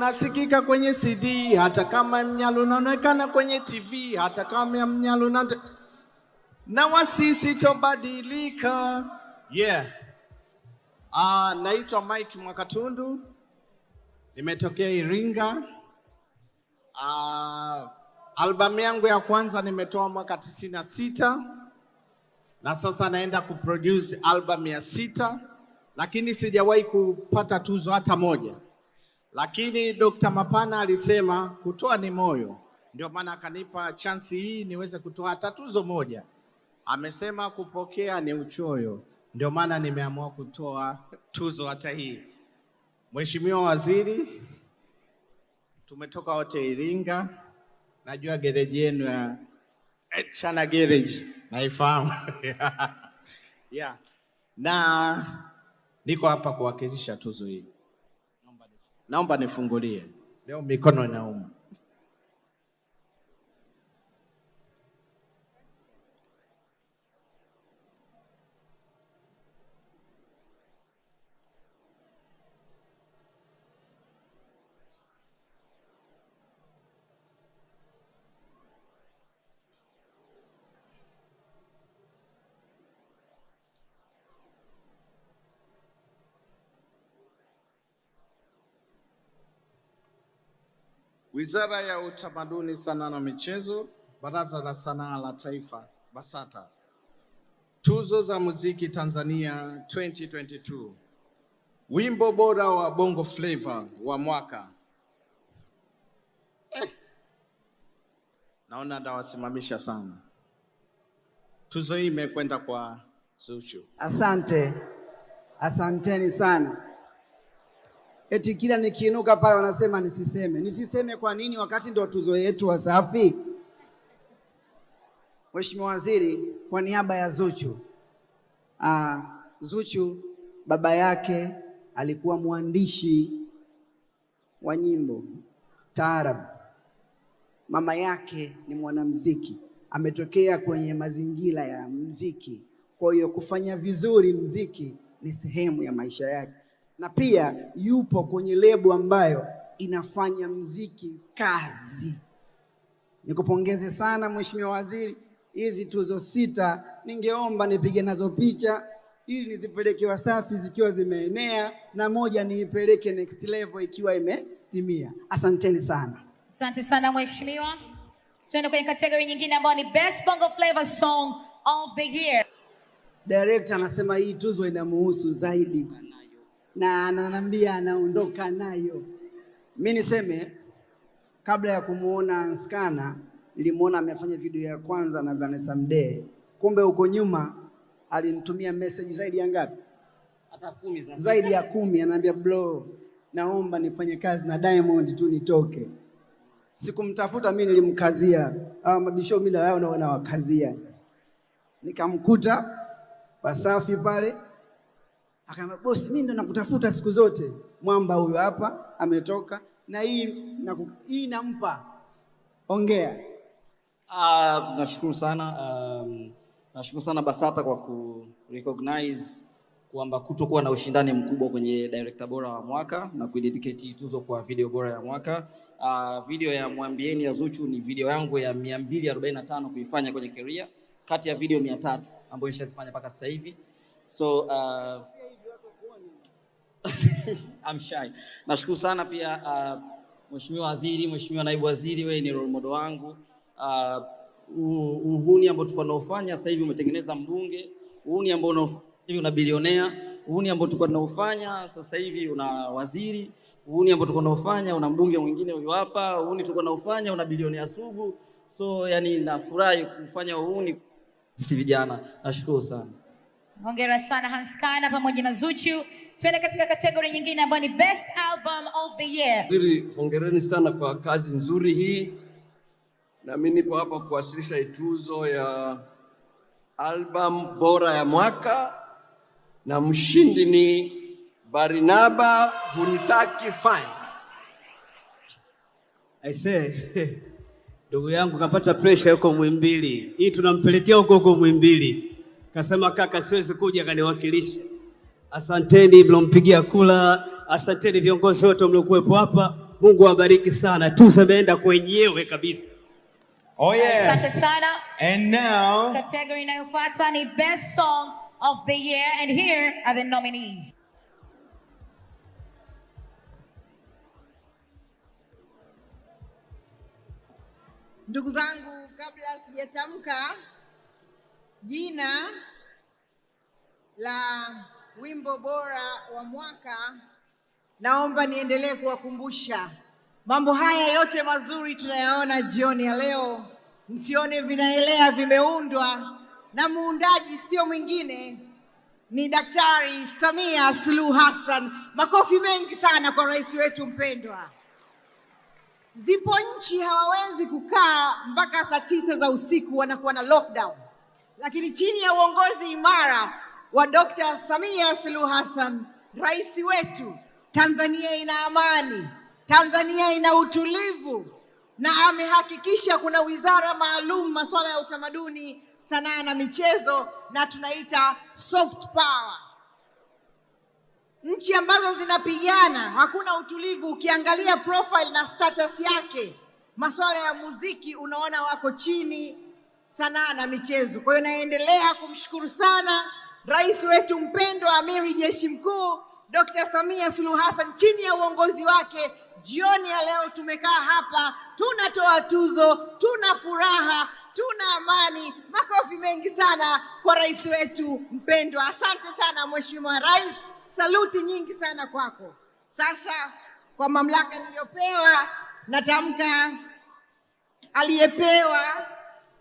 Unasikika kwenye CD hata kama mnyalo unaonekana kwenye TV hata kama mnyalo na na wasisi tobadilika. Yeah. Ah, naitwa Mike Mwakatundu. Nimetokea Iringa. Ah, albamu yangu ya kwanza nimetoa mwaka tisini na sita na sasa naenda kuproduce album ya sita, lakini sijawahi kupata tuzo hata moja lakini Dr. Mapana alisema kutoa ni moyo, ndio maana akanipa chansi hii niweze kutoa hata tuzo moja. Amesema kupokea ni uchoyo, ndio maana nimeamua kutoa tuzo hata hii. Mheshimiwa Waziri, tumetoka wote Iringa, najua gereji yenu ya Chana Garage naifahamu yeah. na niko hapa kuwakilisha tuzo hii. Naomba nifungulie leo, mikono inauma. Wizara ya Utamaduni, Sanaa na Michezo, Baraza la Sanaa la Taifa, BASATA. Tuzo za Muziki Tanzania 2022. Wimbo bora wa Bongo Flava wa mwaka. Eh, naona ndawasimamisha sana. Tuzo hii imekwenda kwa Zuchu. Asante, asanteni sana. Eti kila nikiinuka pale wanasema nisiseme. Nisiseme kwa nini wakati ndio tuzo yetu Wasafi? Mheshimiwa Waziri, kwa niaba ya Zuchu. Ah, Zuchu baba yake alikuwa mwandishi wa nyimbo taarab, mama yake ni mwanamuziki, ametokea kwenye mazingira ya mziki. Kwa hiyo kufanya vizuri mziki ni sehemu ya maisha yake, na pia yupo kwenye lebo ambayo inafanya mziki kazi. Nikupongeze sana Mheshimiwa Waziri, hizi tuzo sita ningeomba nipige nazo picha ili nizipeleke Wasafi zikiwa zimeenea na moja niipeleke next level ikiwa imetimia. Asanteni sana. Asante sana mheshimiwa. Tuende kwenye kategori nyingine ambayo ni Best Bongo flavor Song of the Year. Director anasema hii tuzo inamuhusu zaidi na ananiambia anaondoka nayo. Mi niseme kabla ya kumuona Nskana nilimuona amefanya video ya kwanza na Vanessa Mdee, kumbe huko nyuma alinitumia message zaidi ya ngapi? hata kumi za Zaidi ya kumi. Ananiambia bro, naomba nifanye kazi na Diamond tu nitoke. Sikumtafuta mimi, nilimkazia hawa mabisho, mimi na wao na wanawakazia, nikamkuta Wasafi pale Akaambia bosi, mimi ndo nakutafuta siku zote. Mwamba huyo hapa ametoka na hii na hii nampa. Ongea. Ah, nashukuru sana um, nashukuru sana BASATA kwa ku recognize kwamba kutokuwa na ushindani mkubwa kwenye director bora wa mwaka na kuidedicate tuzo kwa video bora ya mwaka. Uh, video ya Mwambieni ya Zuchu ni video yangu ya 245 kuifanya kwenye career kati ya video 300 ambayo nishazifanya mpaka sasa hivi. So uh, I'm shy. Nashukuru sana pia uh, Mheshimiwa Waziri, Mheshimiwa Naibu Waziri, wewe ni role model wangu. Uh, uhuni ambao tulikuwa tunaofanya sasa hivi umetengeneza mbunge. Uhuni ambao hivi una bilionea. Uhuni ambao tulikuwa tunaofanya sasa hivi una waziri. Uhuni ambao tulikuwa tunaofanya una mbunge mwingine huyu hapa. Uhuni tulikuwa tunaofanya una bilionea sugu. So yani nafurahi kufanya uhuni sisi vijana. Nashukuru sana. Hongera sana Hans Kana pamoja na Zuchu. Tuende katika kategori nyingine ambayo ni Best Album of the Year. Waziri, hongereni sana kwa kazi nzuri hii, na mimi nipo hapa kuwasilisha tuzo ya album bora ya mwaka, na mshindi ni Barinaba Hunitaki Fine. I say ndugu yangu kapata pressure huko Mwimbili, hii tunampelekea huko huko Mwimbili. Kasema kaka, siwezi kuja kaniwakilisha. Asanteni mlompigia kula, asanteni viongozi wote mliokuwepo hapa. Mungu awabariki sana, tuzo imeenda kwenyewe kabisa. Oh Asante yes. sana. And now, Category inayofuata ni Best Song of the Year and here are the nominees. Ndugu zangu, kabla sijatamka jina la wimbo bora wa mwaka, naomba niendelee kuwakumbusha mambo haya yote mazuri tunayaona jioni ya leo. Msione vinaelea, vimeundwa na muundaji sio mwingine ni Daktari Samia Suluhu Hassan. Makofi mengi sana kwa rais wetu mpendwa. Zipo nchi hawawezi kukaa mpaka saa tisa za usiku, wanakuwa na lockdown, lakini chini ya uongozi imara wa Dr. Samia Suluhu Hassan, rais wetu, Tanzania ina amani, Tanzania ina utulivu, na amehakikisha kuna wizara maalum masuala ya utamaduni, sanaa na michezo, na tunaita soft power nchi ambazo zinapigana hakuna utulivu. Ukiangalia profile na status yake, masuala ya muziki unaona wako chini, sanaa na michezo. Kwa hiyo naendelea kumshukuru sana rais wetu mpendwa, amiri jeshi mkuu Dr. Samia Suluhu Hassan, chini ya uongozi wake. Jioni ya leo tumekaa hapa, tunatoa tuzo, tuna furaha, tuna amani. Makofi mengi sana kwa rais wetu mpendwa. Asante sana Mheshimiwa Rais, saluti nyingi sana kwako. Sasa kwa mamlaka niliyopewa, natamka aliyepewa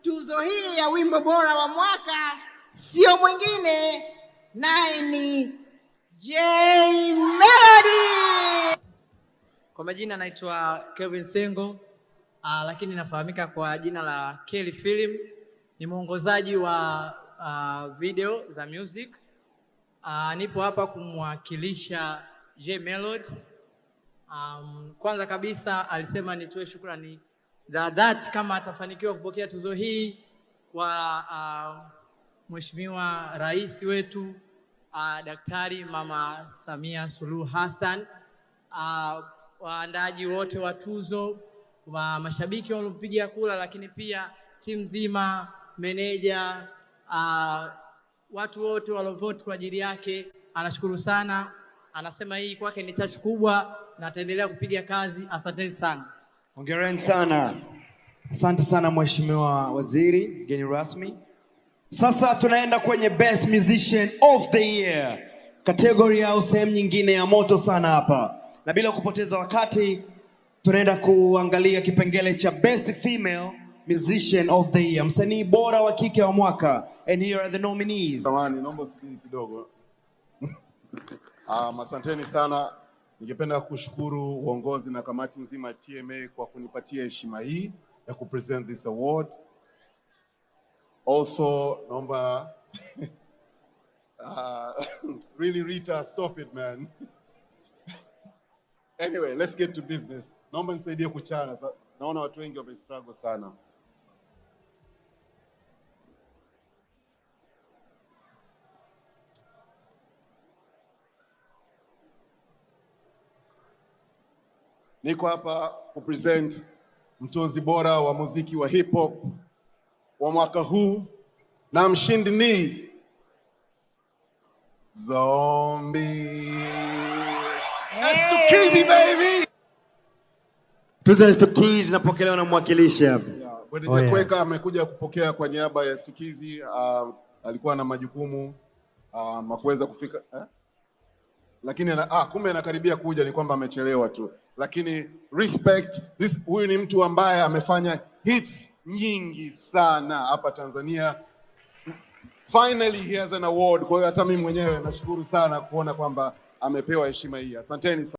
tuzo hii ya wimbo bora wa mwaka sio mwingine, naye ni J Melody. Kwa majina naitwa Kevin Sengo, uh, lakini nafahamika kwa jina la Kelly Film. Ni mwongozaji wa uh, video za music. Uh, nipo hapa kumwakilisha J Melody. Um, kwanza kabisa alisema nitoe shukrani za dhati kama atafanikiwa kupokea tuzo hii kwa uh, Mheshimiwa Rais wetu uh, Daktari Mama Samia Suluhu Hassan uh, waandaji wote wa tuzo, wa mashabiki waliopiga kura, lakini pia timu nzima, meneja, uh, watu wote waliovote kwa ajili yake. Anashukuru sana, anasema hii kwake ni chachu kubwa na ataendelea kupiga kazi. Asanteni sana. hongereni sana. Asante sana Mheshimiwa Waziri, mgeni rasmi. Sasa tunaenda kwenye Best Musician of the Year, kategori au sehemu nyingine ya moto sana hapa, na bila kupoteza wakati tunaenda kuangalia kipengele cha Best Female Musician of the Year, msanii bora wa kike wa mwaka. And here are the nominees. Naomba sikini kidogo. Um, asanteni sana. Ningependa kushukuru uongozi na kamati nzima ya TMA kwa kunipatia heshima hii ya kupresent this award. Also, number, uh, really Rita, stop it man. Anyway, let's get to business. Naomba nisaidie kuchana. Naona watu wengi wamestruggle sana. Niko hapa kupresent mtunzi bora wa muziki wa hip hop wa mwaka huu na mshindi ni Zombi. Estukizi baby. Tuzo ya Stukizi inapokelewa na mwakilishi hapa. Yeah, Oh, yeah. Kweka amekuja kupokea kwa niaba ya Stukizi. Uh, alikuwa na majukumu uh, makuweza kufika eh? lakini ah, kumbe anakaribia kuja, ni kwamba amechelewa tu, lakini respect this. Huyu ni mtu ambaye amefanya hits nyingi sana hapa Tanzania. Finally he has an award. Kwa hiyo hata mimi mwenyewe nashukuru sana kuona kwamba amepewa heshima hii. Asanteni sana.